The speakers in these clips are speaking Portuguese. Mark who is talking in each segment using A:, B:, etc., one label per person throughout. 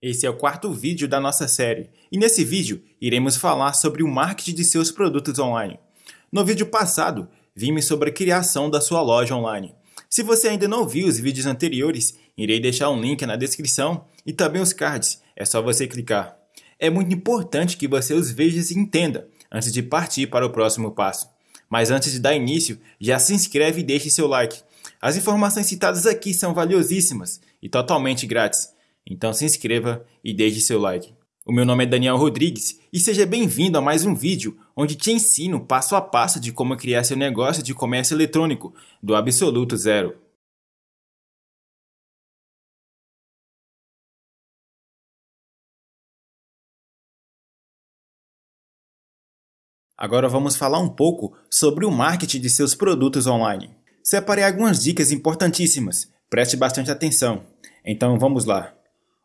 A: Esse é o quarto vídeo da nossa série, e nesse vídeo iremos falar sobre o marketing de seus produtos online. No vídeo passado, vimos sobre a criação da sua loja online. Se você ainda não viu os vídeos anteriores, irei deixar um link na descrição e também os cards, é só você clicar. É muito importante que você os veja e entenda antes de partir para o próximo passo. Mas antes de dar início, já se inscreve e deixe seu like. As informações citadas aqui são valiosíssimas e totalmente grátis. Então se inscreva e deixe seu like. O meu nome é Daniel Rodrigues e seja bem-vindo a mais um vídeo onde te ensino passo a passo de como criar seu negócio de comércio eletrônico do absoluto zero. Agora vamos falar um pouco sobre o marketing de seus produtos online. Separei algumas dicas importantíssimas, preste bastante atenção. Então vamos lá.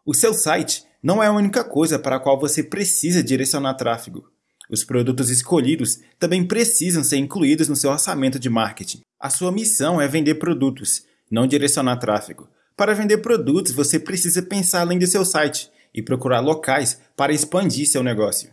A: O seu site não é a única coisa para a qual você precisa direcionar tráfego. Os produtos escolhidos também precisam ser incluídos no seu orçamento de marketing. A sua missão é vender produtos, não direcionar tráfego. Para vender produtos, você precisa pensar além do seu site e procurar locais para expandir seu negócio.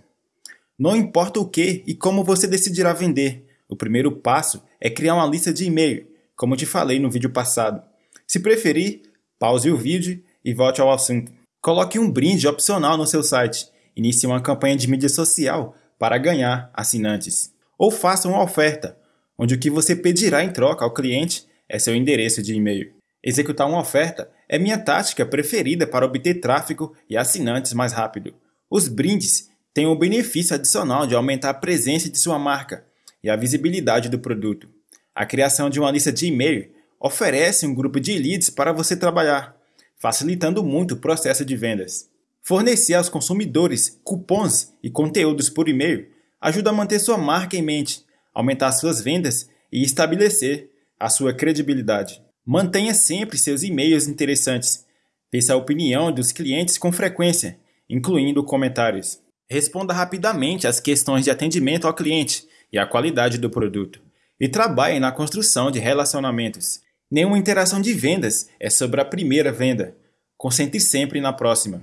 A: Não importa o que e como você decidirá vender, o primeiro passo é criar uma lista de e-mail, como te falei no vídeo passado. Se preferir, pause o vídeo e volte ao assunto. Coloque um brinde opcional no seu site. Inicie uma campanha de mídia social para ganhar assinantes. Ou faça uma oferta, onde o que você pedirá em troca ao cliente é seu endereço de e-mail. Executar uma oferta é minha tática preferida para obter tráfego e assinantes mais rápido. Os brindes têm o benefício adicional de aumentar a presença de sua marca e a visibilidade do produto. A criação de uma lista de e-mail oferece um grupo de leads para você trabalhar facilitando muito o processo de vendas. Fornecer aos consumidores cupons e conteúdos por e-mail ajuda a manter sua marca em mente, aumentar suas vendas e estabelecer a sua credibilidade. Mantenha sempre seus e-mails interessantes. Peça a opinião dos clientes com frequência, incluindo comentários. Responda rapidamente às questões de atendimento ao cliente e à qualidade do produto. E trabalhe na construção de relacionamentos. Nenhuma interação de vendas é sobre a primeira venda. Concentre sempre na próxima.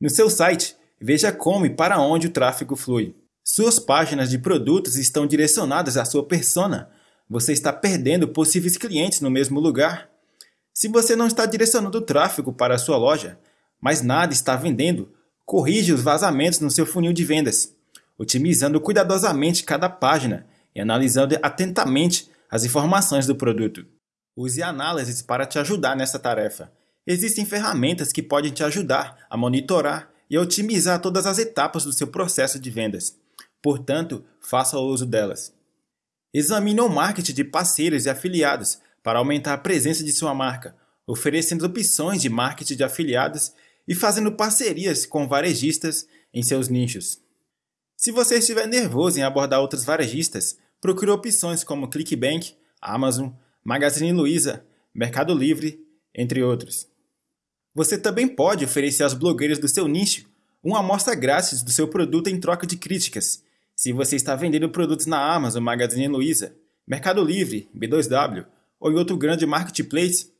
A: No seu site, veja como e para onde o tráfego flui. Suas páginas de produtos estão direcionadas à sua persona. Você está perdendo possíveis clientes no mesmo lugar. Se você não está direcionando o tráfego para a sua loja, mas nada está vendendo, corrige os vazamentos no seu funil de vendas, otimizando cuidadosamente cada página e analisando atentamente as informações do produto. Use análises para te ajudar nessa tarefa. Existem ferramentas que podem te ajudar a monitorar e otimizar todas as etapas do seu processo de vendas. Portanto, faça uso delas. Examine o marketing de parceiros e afiliados para aumentar a presença de sua marca, oferecendo opções de marketing de afiliados e fazendo parcerias com varejistas em seus nichos. Se você estiver nervoso em abordar outros varejistas, procure opções como ClickBank, Amazon, Magazine Luiza, Mercado Livre, entre outros. Você também pode oferecer aos blogueiros do seu nicho uma amostra grátis do seu produto em troca de críticas. Se você está vendendo produtos na Amazon, Magazine Luiza, Mercado Livre, B2W ou em outro grande marketplace,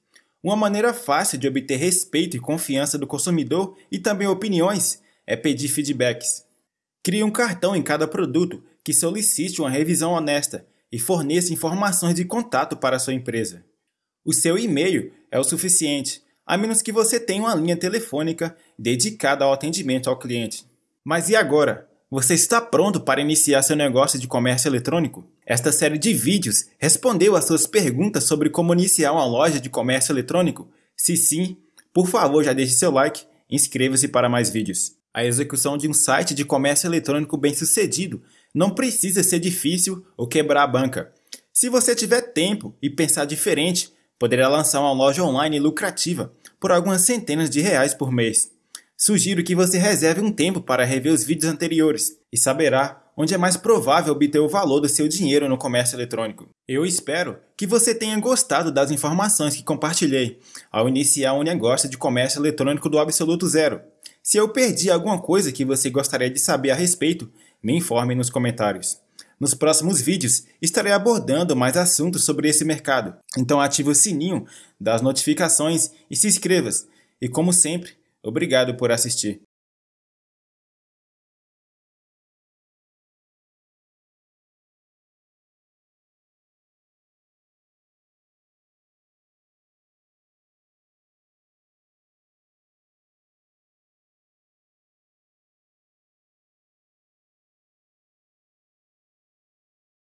A: uma maneira fácil de obter respeito e confiança do consumidor e também opiniões é pedir feedbacks. Crie um cartão em cada produto que solicite uma revisão honesta e forneça informações de contato para sua empresa. O seu e-mail é o suficiente, a menos que você tenha uma linha telefônica dedicada ao atendimento ao cliente. Mas e agora? Você está pronto para iniciar seu negócio de comércio eletrônico? Esta série de vídeos respondeu às suas perguntas sobre como iniciar uma loja de comércio eletrônico? Se sim, por favor já deixe seu like e inscreva-se para mais vídeos. A execução de um site de comércio eletrônico bem sucedido não precisa ser difícil ou quebrar a banca. Se você tiver tempo e pensar diferente, poderá lançar uma loja online lucrativa por algumas centenas de reais por mês. Sugiro que você reserve um tempo para rever os vídeos anteriores e saberá onde é mais provável obter o valor do seu dinheiro no comércio eletrônico. Eu espero que você tenha gostado das informações que compartilhei ao iniciar um negócio de comércio eletrônico do absoluto zero. Se eu perdi alguma coisa que você gostaria de saber a respeito, me informe nos comentários. Nos próximos vídeos estarei abordando mais assuntos sobre esse mercado, então ative o sininho das notificações e se inscreva. E como sempre, Obrigado por assistir.